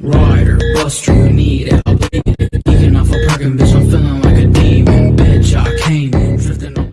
Rider, buster, you need it. I'll bleed off a parking bitch, I'm feeling like a demon. Bitch, I came in, drifting on.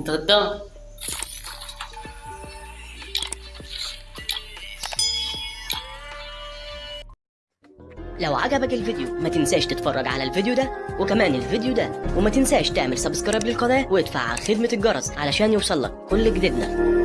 قدام لو عجبك الفيديو ما تنساش تتفرج على الفيديو ده وكمان الفيديو ده وما تنساش تعمل سبسكرايب للقناة وادفع على خدمة الجرس علشان يوصلك كل جديدنا.